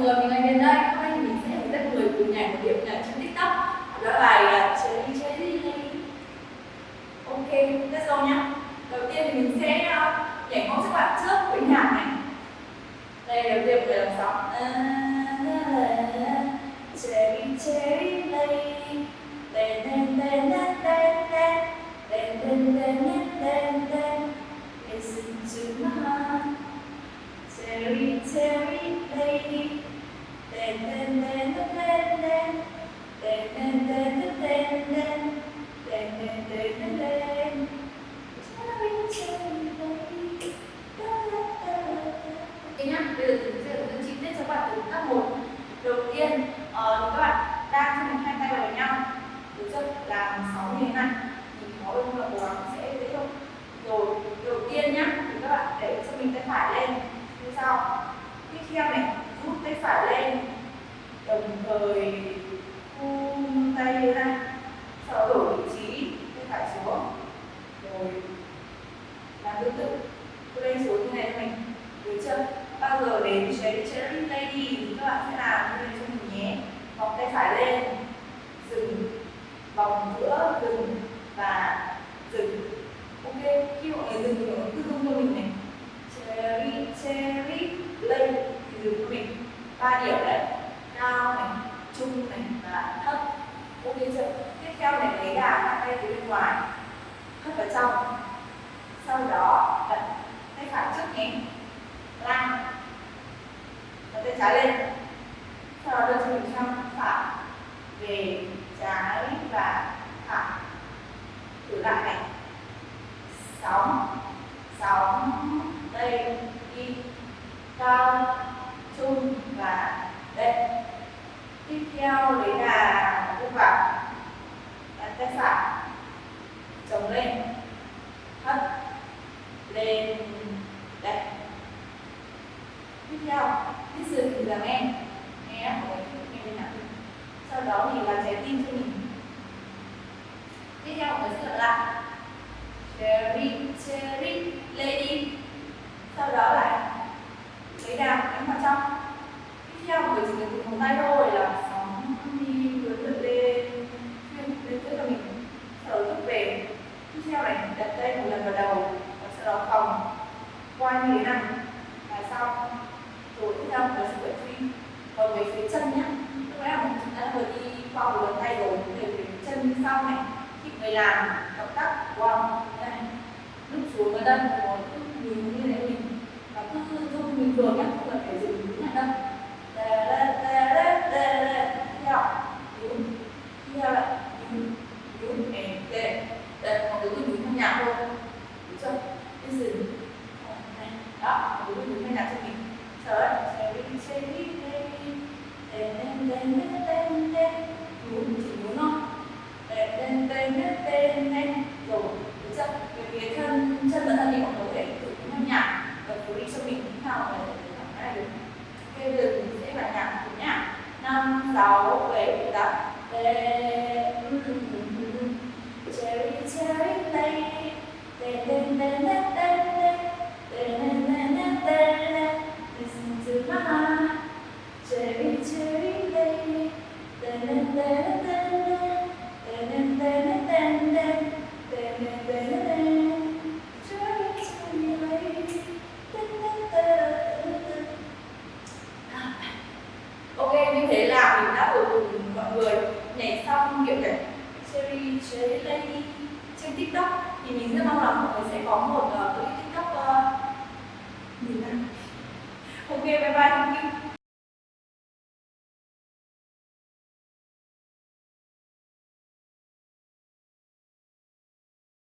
người, mình lên Hiền đây. Hôm nay mình sẽ hướng dẫn người cùng nhảy một điệu nhảy trên TikTok. Đó là bài uh, chơi đi Ok, let's go nhá. Đầu tiên thì mình sẽ à, nhảy mẫu các bạn trước với nhạc này. Đây là tiên về làm sóng. Cherry à. Làm sáu như thế này. Thì có ơn là cố gắng sẽ dễ hơn. Rồi, đầu tiên nhá, thì các bạn để cho mình tay phải lên. Như sau. Tiếp theo này rút tay phải lên. Đồng thời vung tay ra. Sau đó đổi vị trí tay phải xuống. Rồi làm tương tự. Tôi lên xuống như này cho mình. Được chưa bao giờ đến cherry cherry lady thì các bạn sẽ làm như này cho mình nhé. Vòng tay phải lên vòng giữa dừng và dừng ok, khi mọi người dừng thì mọi người cứ rung cho mình này. Cherry cherry lên thì dừng cho mình. Ba điểm đấy. Cao này, trung này và thấp. Ok chưa? Tiếp theo này lấy đà hai tay từ bên ngoài. Hất vào trong. Sau đó, đặt tay phải trước nhé lan đặt tay trái lên. Sau đó đưa cho mình sang phải. Về và thẳng. Thử lại này. Sóng sóng, đây, đi. Cao trung và đây tiếp theo đấy là cung vào đặt tay phải chống lên. Hất lên đây tiếp theo tiếp dừng thì là nghe nghe của mình nghe bên nào. Sau đó thì là trái tim cho mình tiếp theo mọi người sẽ lặp lại cherry cherry lady sau đó lại lấy đàm đánh vào trong tiếp theo mọi người chỉ cần dùng một tay thôi là sóng đi lớn lượn lên. Lên lên tới cho mình sau đó rút về tiếp theo này đặt tay một lần vào đầu và sau đó phòng. Quay như thế này là xong rồi tiếp theo là sự vận truy còn về phía chân nhé lúc nãy chúng ta vừa đi qua một lần tay rồi. Về phía chân sau này khi người làm động tác wow đây lúc xuống ở đây có nhìn như thế mình và cứ rung bình thường nhé không cần phải dừng đứng lại đâu đè đè đè đè đè đè theo nhún theo lại nhún nhún đè đè đè mọi người cứ nhún theo nhạc thôi được Ờ, đó mọi người cứ nhún nhạc cho mình? Sau đó cherry cherry cherry đen đen đen đen đen đen. Nhún chỉ muốn thôi đen đen đen đen đen đen. Rồi, được chưa? Về phía thân chân và thân thì cũng có thể thử theo nhạc và thử đi cho mình như nào để cảm thấy được. Ok bây giờ mình sẽ bài nhạc cùng nhá. Năm, sáu, bảy, tám. Cherry da da da da tiktok. Thì mình rất mong là mọi người sẽ có một uh, clip tiktok uh, nhìn nào. Ok bye bye thank you.